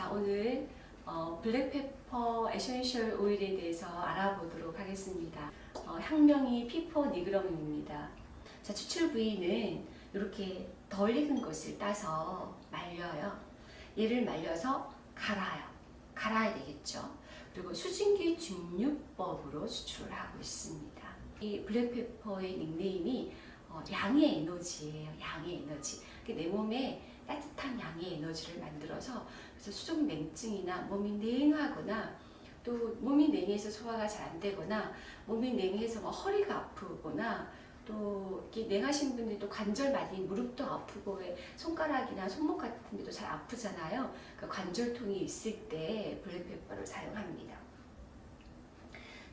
자 오늘 어, black pepper essential oil에 대해서 알아보도록 하겠습니다. 어, 학명이 Piper nigrum입니다. 자 추출 부위는 이렇게 덜 익은 것을 따서 말려요. 얘를 말려서 갈아요. 갈아야 되겠죠. 그리고 수증기 증류법으로 추출을 하고 있습니다. 이 black pepper의 닉네임이 어, 양의 에너지예요. 양의 에너지. 내 몸에 따뜻한 에너지를 만들어서 그래서 수족 냉증이나 몸이 냉하거나 또 몸이 냉해서 소화가 잘 안 되거나 몸이 냉해서 뭐 허리가 아프거나 또 냉하신 분들이 또 관절 많이 무릎도 아프고 왜 손가락이나 손목 같은 데도 잘 아프잖아요. 그 관절통이 있을 때 블랙페퍼를 사용합니다.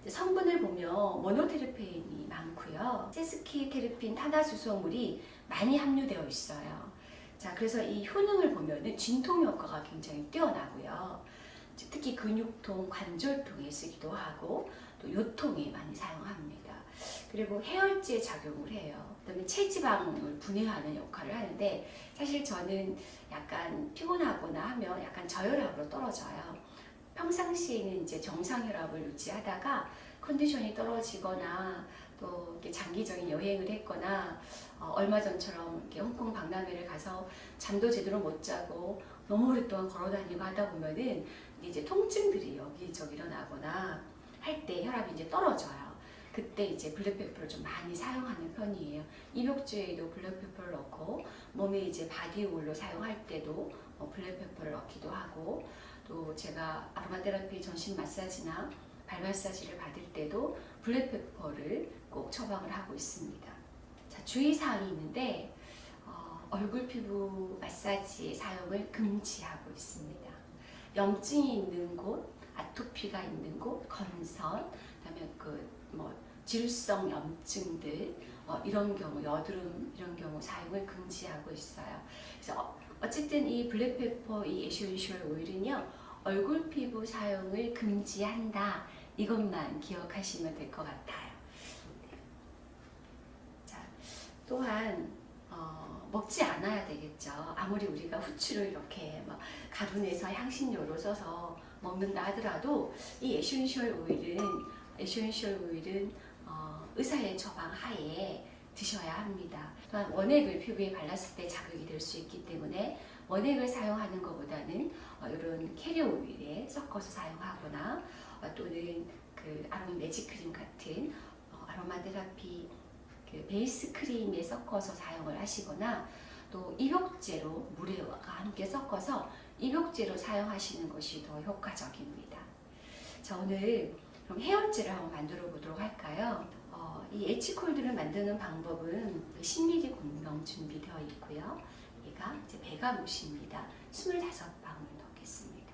성분을 보면 모노테르페인이 많고요. 세스키 테르핀 탄화수소물이 많이 함유되어 있어요. 자, 그래서 이 효능을 보면은 진통 효과가 굉장히 뛰어나고요. 특히 근육통, 관절통에 쓰기도 하고 또 요통에 많이 사용합니다. 그리고 해열제 작용을 해요. 그다음에 체지방을 분해하는 역할을 하는데 사실 저는 약간 피곤하거나 하면 약간 저혈압으로 떨어져요. 평상시에는 이제 정상혈압을 유지하다가 컨디션이 떨어지거나 또 이렇게 장기적인 여행을 했거나 어, 얼마 전처럼 이렇게 홍콩 박람회를 가서 잠도 제대로 못 자고 너무 오랫동안 걸어 다니고 하다 보면은 이제 통증들이 여기저기 일어나거나 할 때 혈압이 이제 떨어져요. 그때 이제 black pepper를 좀 많이 사용하는 편이에요. 입욕제에도 black pepper를 넣고 몸에 이제 body oil로 사용할 때도 어, black pepper를 넣기도 하고 또 제가 aromatherapy 전신 마사지나 발 마사지를 받을 때도 black pepper를 꼭 처방을 하고 있습니다. 자, 주의사항이 있는데 어, 얼굴 피부 마사지의 사용을 금지하고 있습니다. 염증이 있는 곳, 아토피가 있는 곳, 건선, 그다음에 그뭐 질성 염증들 어, 이런 경우 여드름 이런 경우 사용을 금지하고 있어요. 그래서 어쨌든 이 black pepper 이 essential oil은요 얼굴 피부 사용을 금지한다 이것만 기억하시면 될 것 같아요. 자, 또한 어, 먹지 않아야 되겠죠. 아무리 우리가 후추를 이렇게 막 가루내서 향신료로 써서 먹는다 하더라도 이 essential oil은 essential oil은 어, 의사의 처방 하에 드셔야 합니다. 또한 원액을 피부에 발랐을 때 자극이 될 수 있기 때문에 원액을 사용하는 것보다는 어, 이런 캐리어 오일에 섞어서 사용하거나 어, 또는 그 아로마 매직 크림 같은 어, 아로마 테라피 그 베이스 크림에 섞어서 사용을 하시거나 또 입욕제로 물과 함께 섞어서 입욕제로 사용하시는 것이 더 효과적입니다. 자 오늘 그럼 헤어제를 한번 만들어 보도록 할까요? 어, 이 에치콜드를 만드는 방법은 10ml 공병 준비되어 있고요. 얘가 이제 베가못입니다. 25방울 넣겠습니다.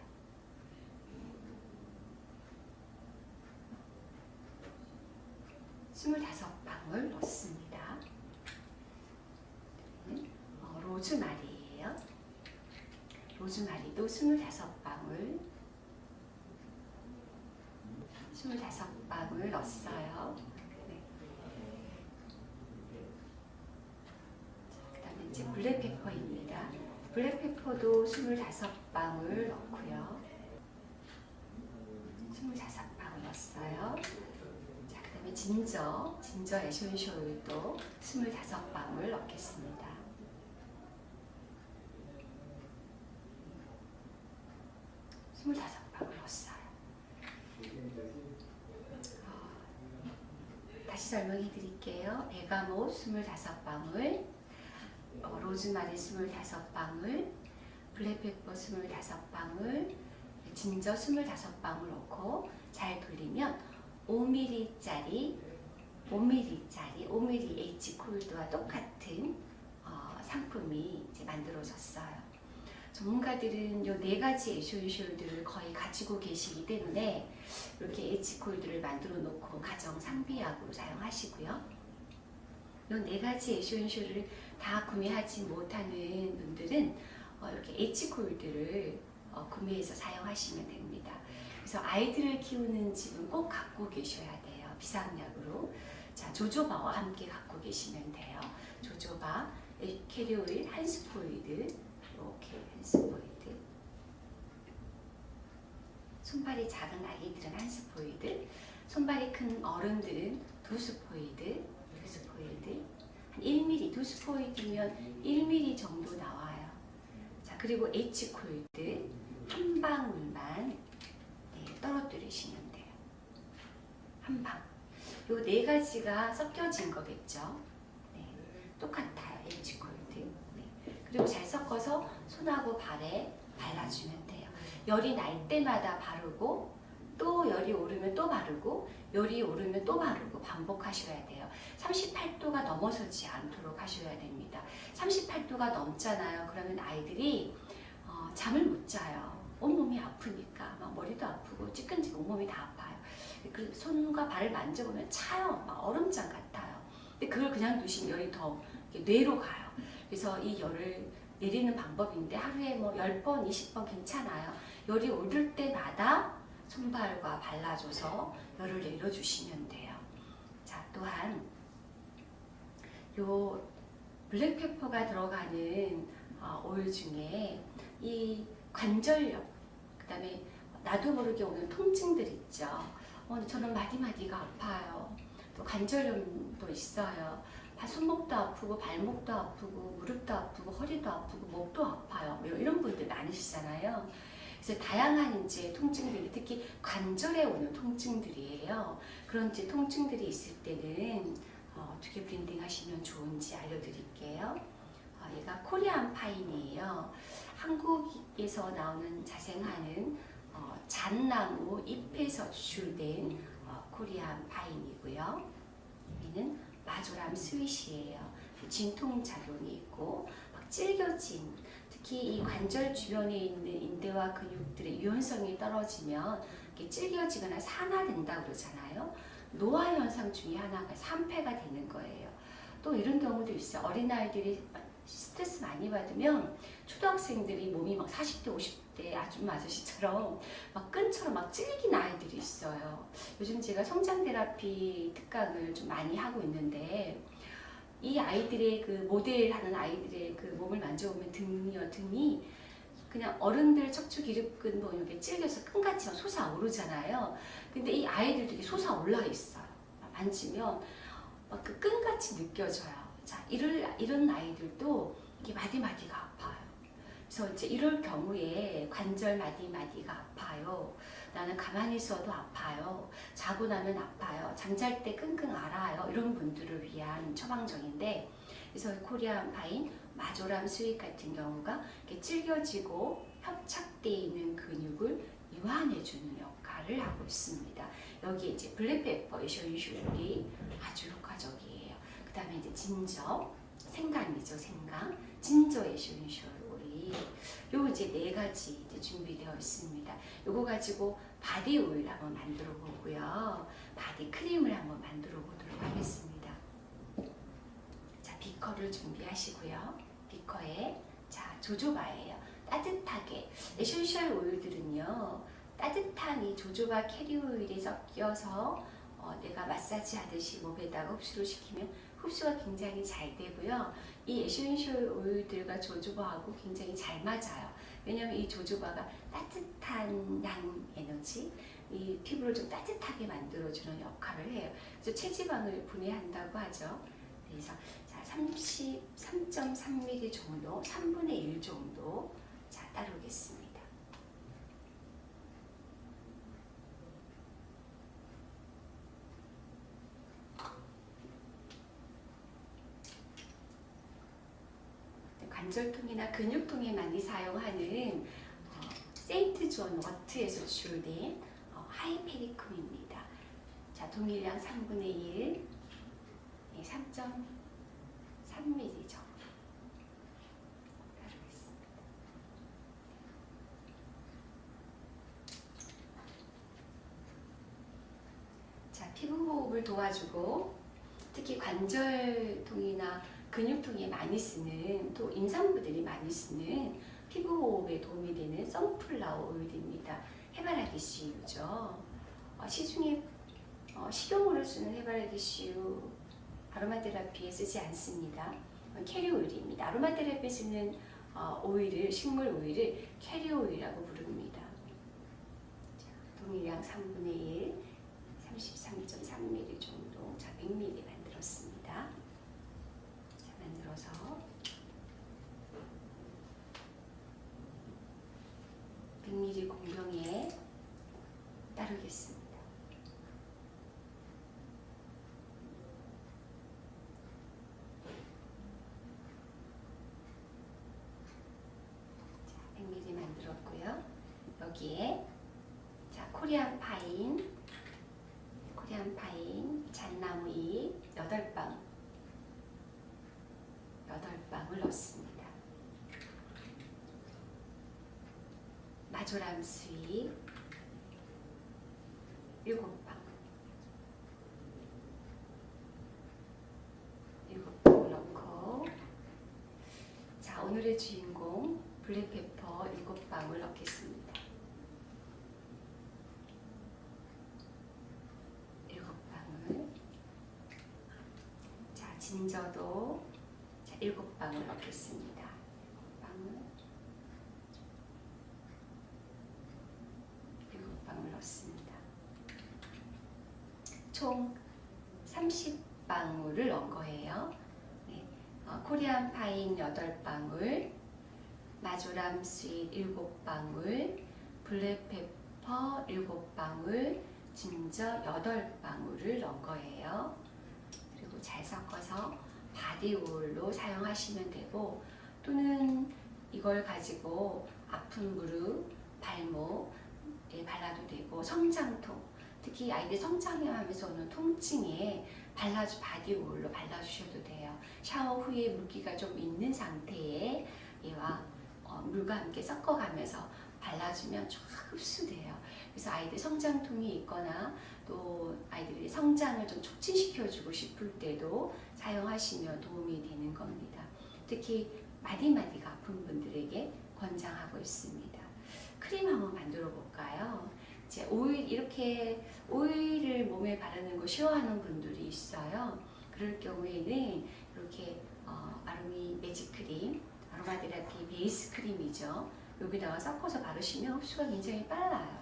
스물다섯 방울 넣습니다. 어, 로즈마리예요. 로즈마리도 스물다섯 방울 25방울 넣었어요. 네. 이제 black pepper입니다. black pepper도 25방울 넣고요. 25방울 넣었어요. 다음에 진저, 진저 에센셜 오일도 25방울 넣겠습니다. 스물다섯 방울 넣었어요. 다시 설명해 드릴게요. 베가못 25방울, 어, 로즈마리 25방울, 블랙페퍼 25방울, 진저 25방울 넣고 잘 돌리면 5mm짜리 5mm짜리 5mm H콜드와 똑같은 어, 상품이 이제 만들어졌어요. 전문가들은 이 네 가지 에센셜들을 거의 가지고 계시기 때문에 이렇게 H콜드를 만들어 놓고 가정 상비약으로 사용하시고요. 이 네 가지 essential을 다 구매하지 못하는 분들은 어, 이렇게 H콜드를 어, 구매해서 사용하시면 됩니다. 그래서 아이들을 키우는 집은 꼭 갖고 계셔야 돼요. 비상약으로. 자, jojoba와 함께 갖고 계시면 돼요. jojoba, carrier oil 한 스포이드 이렇게 한 스포이드 손발이 작은 아이들은 한 스포이드, 손발이 큰 어른들은 두 스포이드, 두 스포이드, 한 1mm, 두 스포이드면 1mm 정도 나와요. 자, 그리고 H콜드 한 방울만 네, 떨어뜨리시면 돼요. 한 방. 요 네 가지가 섞여진 거겠죠. 네, 똑같아요. H콜드. 네. 그리고 잘 섞어서 손하고 발에 발라주면 돼요. 열이 날 때마다 바르고 또 열이 오르면 또 바르고 열이 오르면 또 바르고 반복하셔야 돼요. 38도가 넘어서지 않도록 하셔야 됩니다. 38도가 넘잖아요. 그러면 아이들이 어, 잠을 못 자요. 온몸이 아프니까 막 머리도 아프고 찌끈찌끈 온몸이 다 아파요. 그 손과 발을 만져보면 차요. 막 얼음장 같아요. 근데 그걸 그냥 두시면 열이 더 뇌로 가요. 그래서 이 열을 내리는 방법인데 하루에 뭐 10번, 20번 괜찮아요. 열이 오를 때마다 손발과 발라줘서 열을 내려주시면 돼요. 자, 또한 요 블랙페퍼가 들어가는 어, 오일 중에 이 관절염, 그 다음에 나도 모르게 오는 통증들 있죠. 어, 저는 마디마디가 아파요. 또 관절염도 있어요. 발- 손목도 아프고 발목도 아프고 무릎도 아프고 허리도 아프고 목도 아파요. 뭐 이런 분들 많으시잖아요. 그래서 다양한 이제 통증들이 특히 관절에 오는 통증들이에요. 그런 이제 통증들이 있을 때는 어, 어떻게 blending 하시면 좋은지 알려드릴게요. 어, 얘가 Korean pine이에요. 한국에서 나오는 자생하는 어, 잣나무 잎에서 추출된 어, Korean pine이고요. 여기는 marjoram sweet이에요. 진통작용이 있고 막 질겨진 특히 이 관절 주변에 있는 인대와 근육들의 유연성이 떨어지면 질겨지거나 산화된다 그러잖아요. 노화 현상 중에 하나가 산패가 되는 거예요. 또 이런 경우도 있어요. 어린아이들이 스트레스 많이 받으면 초등학생들이 몸이 막 40대, 50대 아줌마 아저씨처럼 막 끈처럼 막 찔긴 아이들이 있어요. 요즘 제가 성장 테라피 특강을 좀 많이 하고 있는데 이 아이들의 그 모델하는 아이들의 그 몸을 만져보면 등이요 등이 그냥 어른들 척추 기립근 뭐 이렇게 찔겨서 끈같이 막 솟아오르잖아요. 근데 이 아이들도 이게 솟아올라 있어요. 만지면 막 그 끈같이 느껴져요. 자, 이럴, 이런 아이들도 이게 마디마디가 아파요. 그래서 이제 이럴 경우에 관절 마디마디가 아파요. 나는 가만히 있어도 아파요. 자고 나면 아파요. 잠잘 때 끙끙 앓아요. 이런 분들을 위한 처방전인데 그래서 Korean pine marjoram sweet 같은 경우가 이렇게 질겨지고 협착되어 있는 근육을 이완해주는 역할을 하고 있습니다. 여기에 이제 black pepper essential oil이 아주 효과적이에요. 그 다음에 이제 진저, 생강이죠, 생강. 진저 에쇼인쇼율이 요 이제 네 가지 이제 준비되어 있습니다. 요거 가지고 body oil 한번 만들어 보고요. body cream을 한번 만들어 보도록 하겠습니다. 자, 비커를 준비하시고요. 비커에 자, jojoba예요. 따뜻하게 essential oil들은요. 따뜻한 이 jojoba carrier oil에 섞여서 어, 내가 마사지 하듯이 몸에다가 흡수를 시키면 흡수가 굉장히 잘 되고요. 이 essential oil들과 jojoba하고 굉장히 잘 맞아요. 왜냐하면 이 jojoba가 따뜻한 양 에너지, 이 피부를 좀 따뜻하게 만들어주는 역할을 해요. 그래서 체지방을 분해한다고 하죠. 그래서 자 33.3ml 정도, 3분의 1 정도 자 따르겠습니다. 관절통이나 근육통에 많이 사용하는 어, St. John's wort에서 추출된 어, hypericum입니다. 자, 동일량 3분의 1, 네, 3.3ml 정도 따르겠습니다. 자, 피부 호흡을 도와주고 특히 관절통이나 근육통에 많이 쓰는 또 임산부들이 많이 쓰는 피부 호흡에 도움이 되는 sunflower 오일입니다. 해바라기 씨유죠. 어, 시중에 어, 식용으로 쓰는 해바라기 씨유 아로마 테라피에 쓰지 않습니다. 어, 캐리 오일입니다. 아로마 테라피에 쓰는 어, 오일을 식물 오일을 캐리 오일이라고 부릅니다. 자, 동일량 3분의 1, 33.3mm 정도, 자 100mm 만들었습니다. 자 만들어서 백 m l 공병에 따르겠습니다. 자, 100ml 만들었고요. 여기에 자 코리안 파인, 코리안 파인 잣나무 잎 8방 8방을 넣습니다. 마조람 수잎 7방 7방을 넣고 자 오늘의 주인공 블랙페퍼 7방울 넣겠습니다. 7방울 자 진저도 자 7방울 넣겠습니다. 7방울 7방울 넣습니다. 총 30방울을 넣은 거예요. 네. 어, Korean pine 8방울, marjoram sweet 7방울, black pepper 7방울, 진저 8방울을 넣은 거예요. 바디오일로 사용하시면 되고 또는 이걸 가지고 아픈 무릎, 발목에 발라도 되고 성장통, 특히 아이들 성장하면서 오는 통증에 발라주 바디오일로 발라주셔도 돼요. 샤워 후에 물기가 좀 있는 상태에 얘와 어, 물과 함께 섞어가면서 발라주면 쫙 흡수돼요. 그래서 아이들 성장통이 있거나 또 아이들이 성장을 좀 촉진시켜주고 싶을 때도 사용하시면 도움이 되는 겁니다. 특히 마디마디가 아픈 분들에게 권장하고 있습니다. 크림 한번 만들어 볼까요? 이제 오일 이렇게 오일을 몸에 바르는 거 싫어하는 분들이 있어요. 그럴 경우에는 이렇게 어, 아로미 매직 크림, 아로마 테라피 베이스 크림이죠. 여기다가 섞어서 바르시면 흡수가 굉장히 빨라요.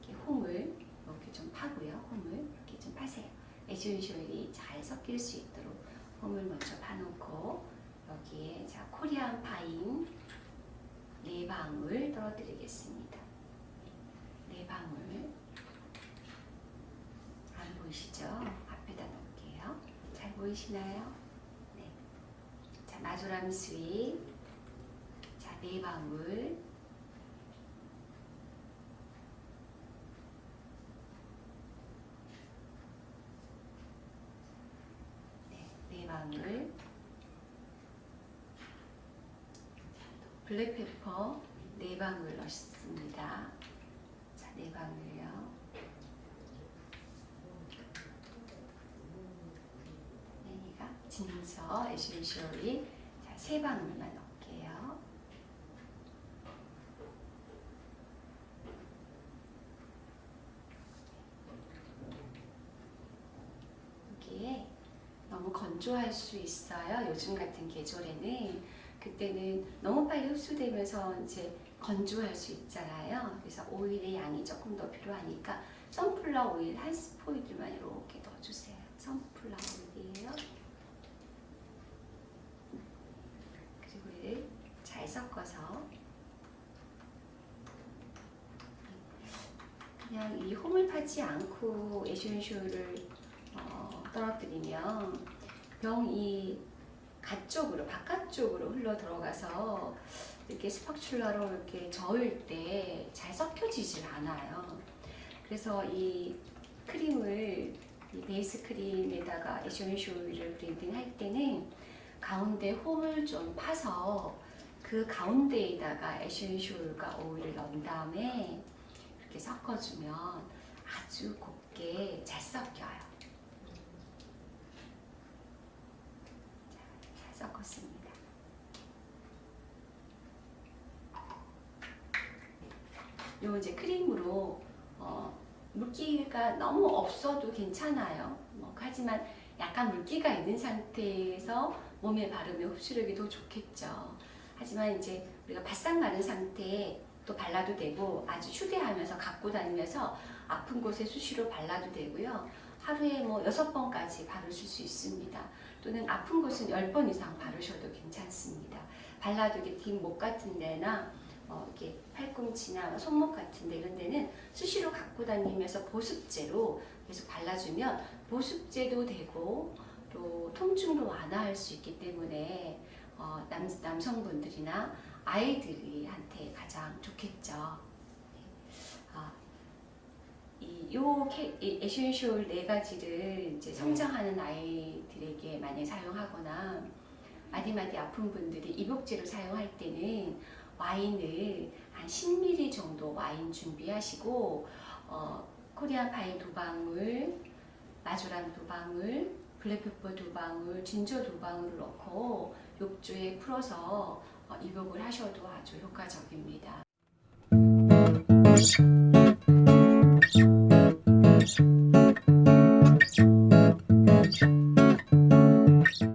이렇게 홈을 이렇게 좀 파고요. 홈을 이렇게 좀 파세요. essential이 잘 섞일 수 있도록 홈을 먼저 파놓고 여기에 자 Korean pine 네 방울 떨어뜨리겠습니다. 네 방울 안 보이시죠? 앞에다 놓을게요. 잘 보이시나요? 네. 자 marjoram sweet 자 네 방울 네, 네 방울 블랙페퍼 네 방울 넣습니다. 자, 네 방울요. 여기가 진저 에센셜이 자, 세 방울만 넣을게요. 여기에 너무 건조할 수 있어요. 요즘 같은 계절에는 그때는 너무 빨리 흡수되면서 이제 건조할 수 있잖아요. 그래서 오일의 양이 조금 더 필요하니까 선플라워 오일 한 스포이드만 이렇게 넣어주세요. 선플라워 오일이에요. 그리고 이를 잘 섞어서 그냥 이 홈을 파지 않고 essential을 어, 떨어뜨리면 병이 가쪽으로 바깥쪽으로 흘러 들어가서 이렇게 spatula로 이렇게 저을 때 잘 섞여지질 않아요. 그래서 이 크림을 이 베이스 크림에다가 essential 오일을 blending 할 때는 가운데 홈을 좀 파서 그 가운데에다가 essential과 오일을 넣은 다음에 이렇게 섞어주면 아주 곱게 잘 섞여요. 잘 섞었습니다. 요 이제 크림으로 어, 물기가 너무 없어도 괜찮아요. 뭐, 하지만 약간 물기가 있는 상태에서 몸에 바르면 흡수력이 더 좋겠죠. 하지만 이제 우리가 바싹 마른 상태에 또 발라도 되고 아주 휴대하면서 갖고 다니면서 아픈 곳에 수시로 발라도 되고요. 하루에 뭐 여섯 번까지 바르실 수 있습니다. 또는 아픈 곳은 열번 이상 바르셔도 괜찮습니다. 발라도 뒷목 같은 데나 어, 이렇게 팔꿈치나 손목 같은 데 이런 데는 수시로 갖고 다니면서 보습제로 계속 발라주면 보습제도 되고 또 통증도 완화할 수 있기 때문에 어, 남, 남성분들이나 아이들이 한테 가장 좋겠죠. 네. 아, 이, 요 캐, 이 에센쇼일 네 가지를 이제 성장하는 아이들에게 많이 사용하거나 마디마디 아픈 분들이 입욕제로 사용할 때는 와인을 한 10ml 정도 와인 준비하시고 어, 코리안 파인 두 방울, 마조란 두 방울, 블랙페퍼 두 방울, 진저 두 방울을 넣고 욕조에 풀어서 어, 입욕을 하셔도 아주 효과적입니다.